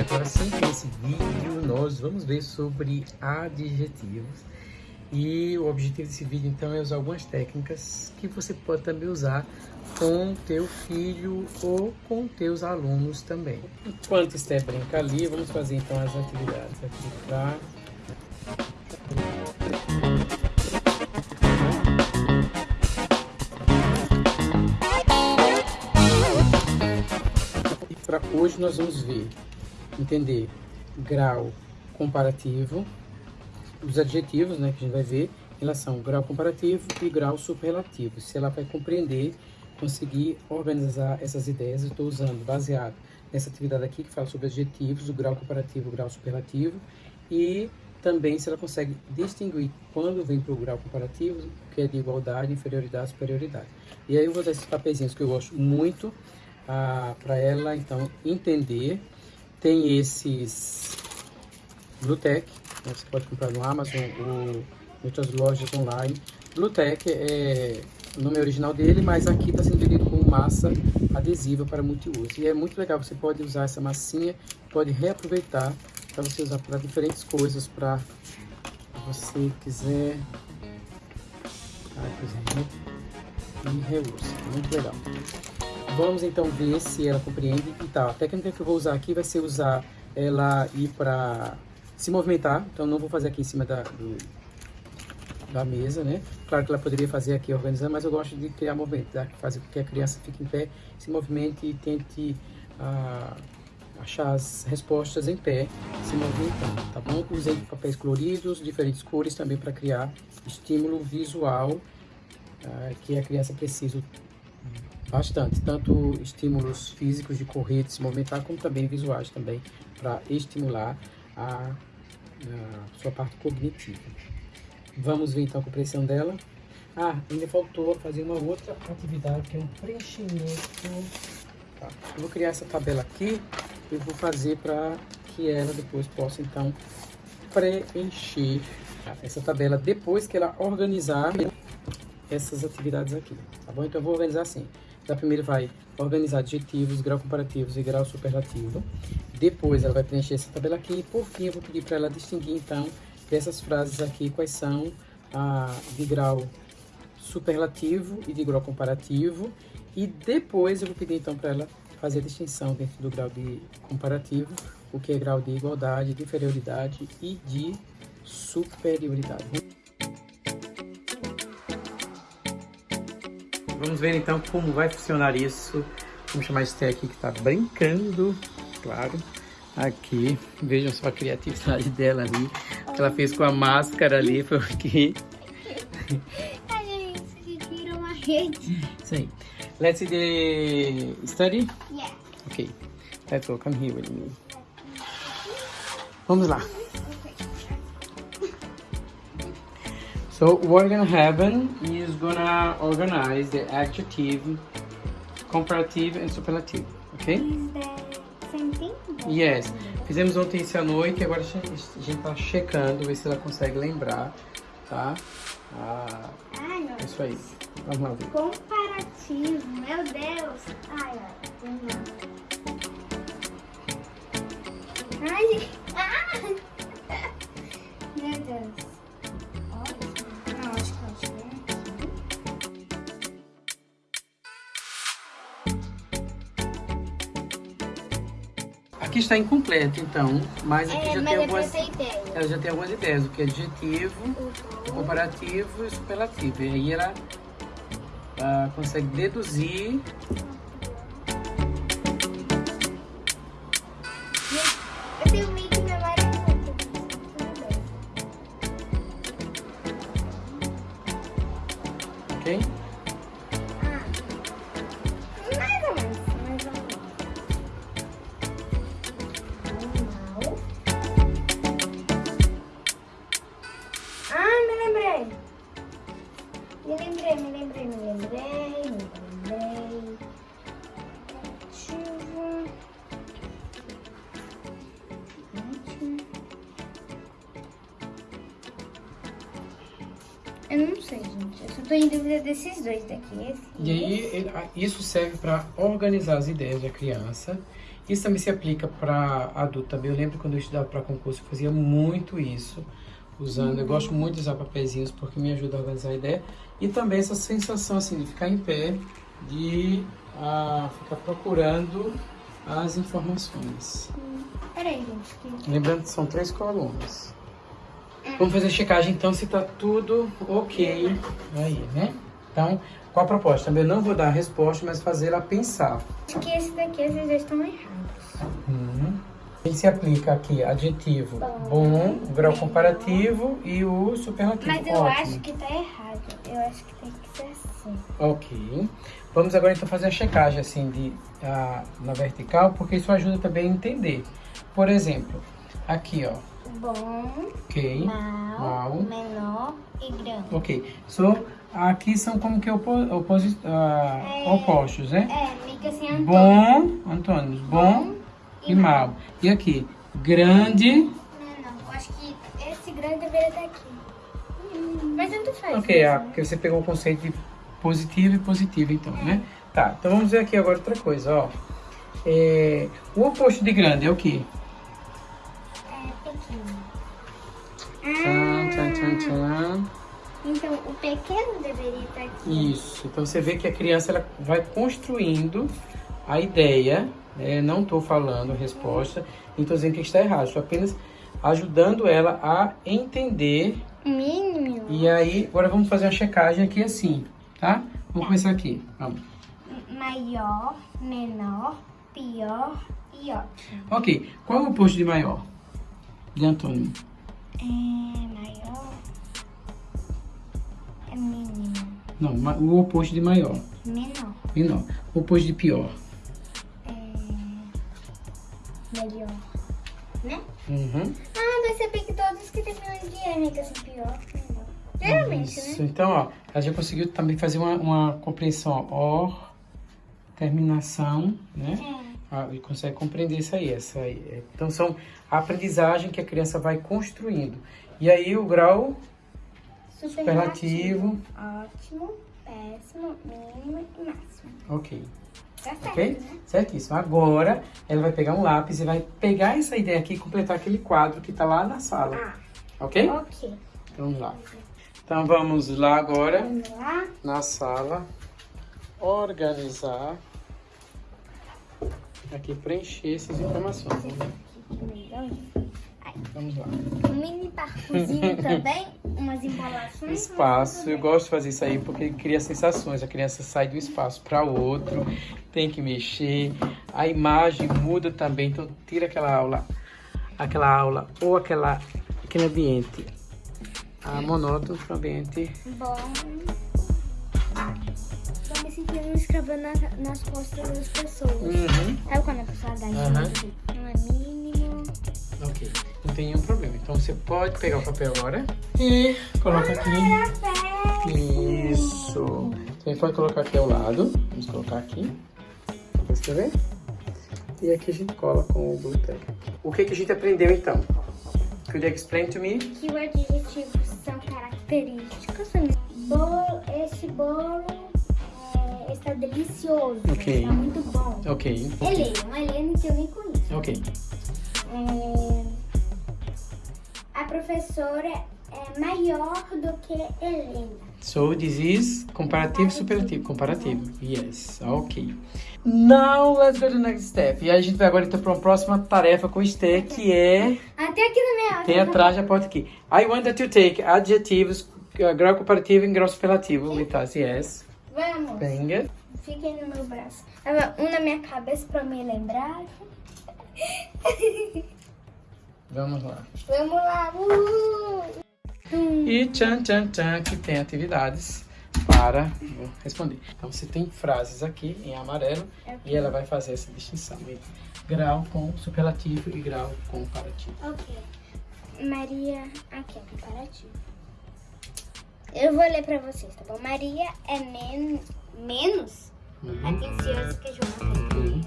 agora sempre nesse vídeo nós vamos ver sobre adjetivos. E o objetivo desse vídeo então é usar algumas técnicas que você pode também usar com teu filho ou com teus alunos também. Enquanto Esté brinca ali, vamos fazer então as atividades aqui para hoje nós vamos ver, entender grau comparativo, os adjetivos né, que a gente vai ver em relação ao grau comparativo e grau superlativo. Se ela vai compreender, conseguir organizar essas ideias, estou usando baseado nessa atividade aqui que fala sobre adjetivos, o grau comparativo, o grau superlativo e também se ela consegue distinguir quando vem para o grau comparativo, que é de igualdade, inferioridade, superioridade. E aí eu vou usar esses papeizinhos que eu gosto muito, para ela então entender. Tem esses Bluetech, né, você pode comprar no Amazon ou em outras lojas online. Bluetech é o nome original dele, mas aqui está sendo vendido com massa adesiva para multiuso. E é muito legal, você pode usar essa massinha, pode reaproveitar para você usar para diferentes coisas, para você quiser. Ah, por exemplo, e reusa. Muito legal. Vamos então ver se ela compreende e tal. A técnica que eu vou usar aqui vai ser usar ela ir para se movimentar. Então não vou fazer aqui em cima da, do, da mesa, né? Claro que ela poderia fazer aqui organizando, mas eu gosto de criar movimento, tá? fazer com que a criança fique em pé, se movimente e tente ah, achar as respostas em pé, se movimentando, tá bom? Usei papéis coloridos, diferentes cores também para criar estímulo visual ah, que a criança precisa bastante, tanto estímulos físicos de correr, de se movimentar, como também visuais também, para estimular a, a, sua parte cognitiva. Vamos ver então a compreensão dela. Ah, ainda faltou fazer uma outra atividade, que é um preenchimento. Tá. Eu vou criar essa tabela aqui e vou fazer para que ela depois possa então preencher essa tabela depois que ela organizar essas atividades aqui, tá bom? Então eu vou organizar assim. Ela primeiro vai organizar adjetivos, grau comparativos e grau superlativo. Depois ela vai preencher essa tabela aqui. E por fim eu vou pedir para ela distinguir então dessas frases aqui quais são a de grau superlativo e de grau comparativo. E depois eu vou pedir então para ela fazer a distinção dentro do grau de comparativo, o que é grau de igualdade, de inferioridade e de superioridade. Vamos ver então como vai funcionar isso. Vamos chamar esse aqui que está brincando, claro. Aqui, vejam só a criatividade dela ali. Que ela fez com a máscara ali, porque... a gente virou uma rede. Isso aí. Let's see the study? Yeah. Ok. Let's go, come here with me. Vamos lá. So what gonna happen is gonna organize the adjective, comparative and superlative, okay? Is the same thing? Yes. Fizemos ontem isso à noite e agora a gente tá checando, ver se ela consegue lembrar, tá? Ah, Ai, é isso aí. Vamos lá ver. Comparativo, meu Deus. Ai, ai. Ai. Ah! Meu Deus. Aqui está incompleto, então, mas aqui É, já mas tem é algumas... Ela já tem algumas ideias, o que é adjetivo, Uhum. comparativo e superlativo. E aí ela ah, consegue deduzir. Eu Eu não sei, gente. Eu só tô em dúvida desses dois daqui. Esse E aí ele- isso serve para organizar as ideias da criança Isso também se aplica para adulto também. Eu lembro quando eu estudava para concurso, eu fazia muito isso, usando. Eu gosto muito de usar papeizinhos porque me ajuda a organizar a ideia. E também essa sensação assim de ficar em pé, de ah, ficar procurando as informações. Peraí, gente. Que... Lembrando que são três colunas. Vamos fazer a checagem então se tá tudo ok aí, né? Então, qual a proposta? Também não vou dar a resposta, mas fazer ela pensar. Acho que esse daqui às vezes estão errados. Ele se aplica aqui adjetivo Bom, bom, grau comparativo e o superlativo. Mas eu Ótimo. acho que tá errado. Eu acho que tem que ser assim. Ok. Vamos agora então fazer a checagem assim de, ah, na vertical, porque isso ajuda também a entender. Por exemplo, aqui ó, Bom, ok, mal, mal. menor e grande. ok. So, aqui são como que opo oposi ah, É. opostos, né? É, fica assim, Antônio. Bom, antônimos, bom e mal. E aqui, grande, Não, não. Acho que esse grande deveria estar aqui. Mas tanto faz. ok, né? ah, porque você pegou o conceito de positivo e positivo então, né? Tá, então vamos ver aqui agora outra coisa, ó. É, o oposto de grande é o quê? Tchan. Então, o pequeno deveria estar aqui. Isso. Então você vê que a criança ela vai construindo a ideia. né? Não estou falando a resposta, não estou dizendo que está errado. Estou apenas ajudando ela a entender. Mínimo. E aí, agora vamos fazer uma checagem aqui assim, tá? Vamos começar aqui. Vamos. Maior, menor, pior e ótimo. Ok. Qual é o oposto de maior? De antônimo. É maior. É mínimo. Não, o oposto de maior. Menor. Menor. O oposto de pior. É melhor. Né? Uhum. Ah, vai saber que todos que terminam de M que assim pior. Menor. Geralmente, Isso. né? Então, ó, ela já conseguiu também fazer uma, uma compreensão, ó, or, terminação, né? É. Ah, e consegue compreender isso aí, essa aí. Então, são a aprendizagem que a criança vai construindo. E aí, o grau superlativo, Ótimo, péssimo, mínimo e máximo. ok. Tá certo, Ok? né? Certíssimo. Agora, ela vai pegar um lápis e vai pegar essa ideia aqui e completar aquele quadro que tá lá na sala. Ah, Ok? ok. Então, vamos lá. Então, vamos lá agora. Vamos lá. na sala, organizar, aqui preencher essas informações. Vamos lá. Um mini parcozinho também, umas embolações. Espaço, eu gosto de fazer isso aí porque cria sensações. A criança sai do espaço para outro, tem que mexer, a imagem muda também, então tira aquela aula, aquela aula ou aquela, aquele ambiente a monótono para o ambiente. Bom. Tô me sentindo escravando nas, nas costas das pessoas. Uhum. Sabe quando a pessoa dá do- Não é mínimo. Ok, não tem nenhum problema. Então você pode pegar o papel agora e coloca aqui. Isso. Você pode colocar aqui ao lado. Vamos colocar aqui. Pra escrever. E aqui a gente cola com o Blue Tag. O que, que a gente aprendeu então? Could you explain to me? Que os adjetivos são característicos. Bolo, esse bolo é, está delicioso. Ok. Está muito bom. Ok. Helena, Helena que eu nem conheço. Ok. É, a professora é maior do que Helena. So this is comparativo superlativo. Comparativo. Yes. Ok. Now let's go to the next step. E a gente vai agora então para uma próxima tarefa com o Esther, que é Até aqui na minha Tem atrás da porta aqui. I want that you take adjetivos, uh, grau comparativo e grau superlativo with us. Yes. Vamos. Venga. Fiquem no meu braço. Um na minha cabeça pra me lembrar. Vamos lá. Vamos lá. Uh! E tchan, tchan, tchan, que tem atividades para responder. Então, você tem frases aqui em amarelo e ela vai fazer essa distinção entre grau com superlativo e grau comparativo. Ok. Maria, aqui é comparativo. Eu vou ler pra vocês, tá bom? Maria é men menos Uhum. atenciosa que João. Uhum.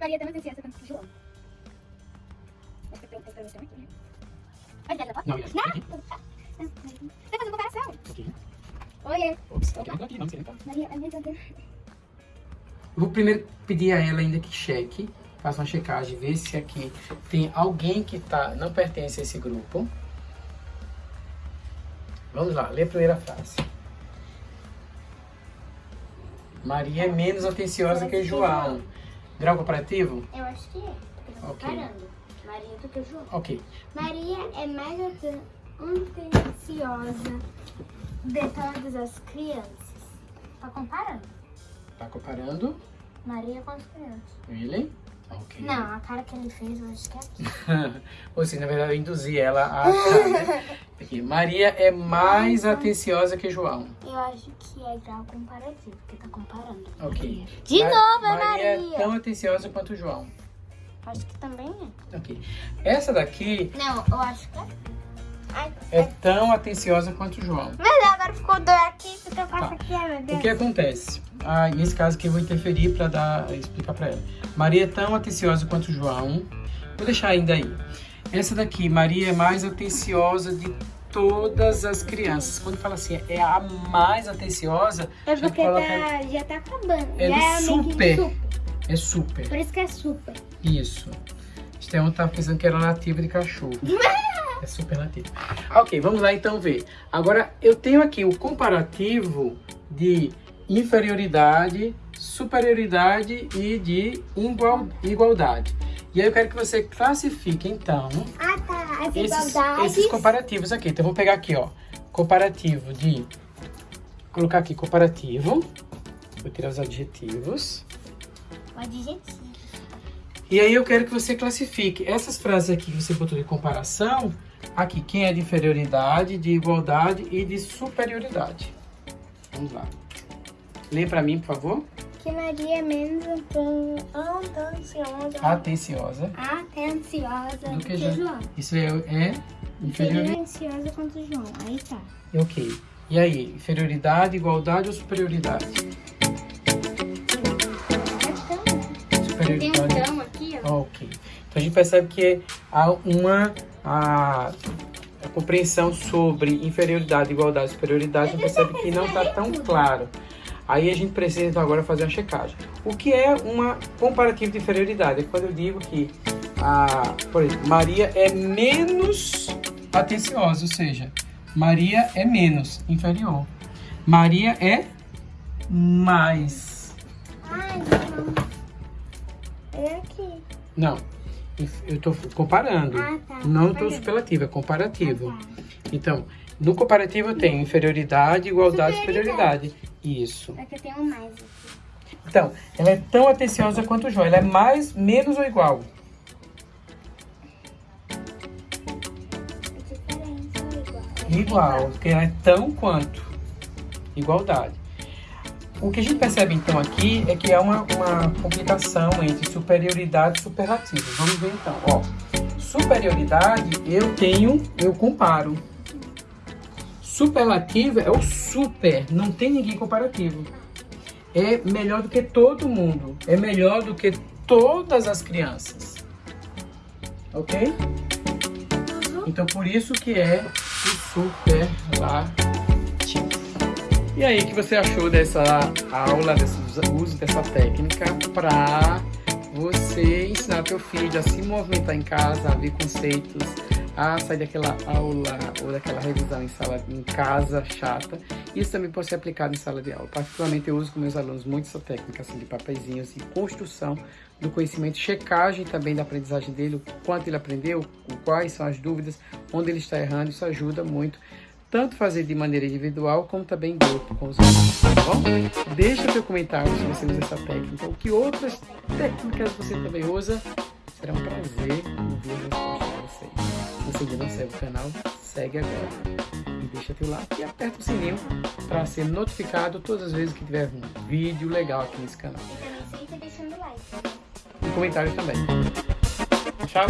Maria menos atenciosa que? Não, Não! Ok. Olha. Ok, não, não, dentro. Vou primeiro pedir a ela ainda que cheque, faça uma checagem, ver se aqui tem alguém que tá, não pertence a esse grupo. Vamos lá, lê a primeira frase. Maria é menos atenciosa que João. Grau comparativo? Eu acho que é, porque eu tô Ok. comparando. Maria do que João. Ok. Maria é mais ate- atenciosa de todas as crianças. Tá comparando? Tá comparando? Maria com as crianças. Really? Ok. Não, a cara que ele fez, eu acho que é aqui. Ou seja, na verdade eu induzi ela a achar, né? Aqui, Maria é mais atenciosa que João. Eu acho que é grau comparativo, porque tá comparando. Ok. De Ma- novo, é Maria é Maria. tão atenciosa quanto João. Acho que também é. Ok. Essa daqui Não, eu acho que é. Ai, é tão atenciosa quanto João. Mas agora ficou dois aqui, porque eu faço Tá. aqui, meu O Deus. que acontece? Ah, nesse caso aqui eu vou interferir para dar explicar para ela. Maria é tão atenciosa quanto João. Vou deixar ainda aí. Essa daqui, Maria é mais atenciosa de todas as crianças. Quando fala assim, é a mais atenciosa, É porque tá, já tá acabando. É é que super. super. é super. Por isso que é super. Isso. Estevão tava pensando que era nativa de cachorro. É super nativo. Ok, vamos lá então ver. Agora, eu tenho aqui o comparativo de inferioridade, superioridade e de igual- igualdade. E aí eu quero que você classifique, então, Ah, tá. As esses, igualdades. esses comparativos aqui. Então, eu vou pegar aqui, ó. Comparativo de... Colocar aqui comparativo. Vou tirar os adjetivos. O adjetivo. E aí eu quero que você classifique essas frases aqui que você botou de comparação, aqui, quem é de inferioridade, de igualdade e de superioridade. Vamos lá. Lê pra mim, por favor. Que Maria é menos aten- atenciosa. Atenciosa. Atenciosa Do que já- João. Isso é, é inferioridade. Atenciosa quanto João. Aí tá. Ok. E aí, inferioridade, igualdade ou superioridade? Tem um Superioridade. aqui, ó. Ok. Então a gente percebe que há uma a, a compreensão sobre inferioridade, igualdade e superioridade, a gente percebe que não está tão claro. Aí a gente precisa então agora fazer uma checagem. O que é uma comparativa de inferioridade? É quando eu digo que a, por exemplo, Maria é menos atenciosa, ou seja, Maria é menos, inferior. Maria é mais. Ai, não. É aqui. Não, eu estou comparando. Ah, tá. Não estou superlativo, é comparativo. Ah, tá. Então, no comparativo eu tenho inferioridade, igualdade Superioridade. superioridade. Isso. É que eu tenho mais aqui. Então, ela é tão atenciosa quanto o João. Ela é mais, menos ou igual? É diferente ou igual? Igual, porque ela é tão quanto. Igualdade. O que a gente percebe então aqui é que há uma, uma complicação entre superioridade e superlativo. Vamos ver então. Ó, superioridade eu tenho, eu comparo. Superlativo é o super, não tem ninguém comparativo. É melhor do que todo mundo. É melhor do que todas as crianças. Ok? Então por isso que é o superlativo. E aí, o que você achou dessa aula, desse uso dessa técnica para você ensinar teu filho a se movimentar em casa, a ver conceitos, a sair daquela aula ou daquela revisão em sala em casa chata. Isso também pode ser aplicado em sala de aula. Particularmente eu uso com meus alunos muito essa técnica assim, de papeizinhos e construção do conhecimento, checagem também da aprendizagem dele, o quanto ele aprendeu, quais são as dúvidas, onde ele está errando, isso ajuda muito tanto fazer de maneira individual como também em grupo com os alunos, tá bom? Deixa teu comentário se você usa essa técnica ou que outras técnicas você também usa. Será um prazer ouvir as respostas de vocês. Se você ainda não segue o canal, segue agora. E deixa teu like e aperta o sininho para ser notificado todas as vezes que tiver um vídeo legal aqui nesse canal. E também sempre deixando like. E comentários também. Tchau!